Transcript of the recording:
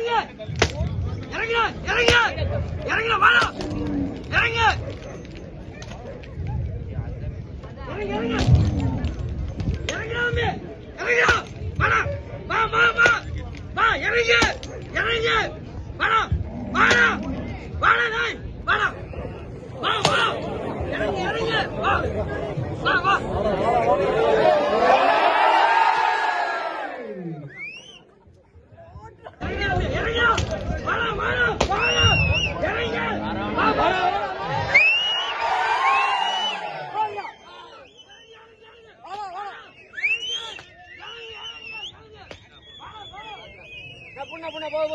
இறங்கு இறங்கு இறங்கு இறங்கு வாடா. இறங்கு இறங்கு வாடா. வா வா வா. வா வாடா. வாடா. வாடா வாடா. வா வா. வா. வா வா. up up up up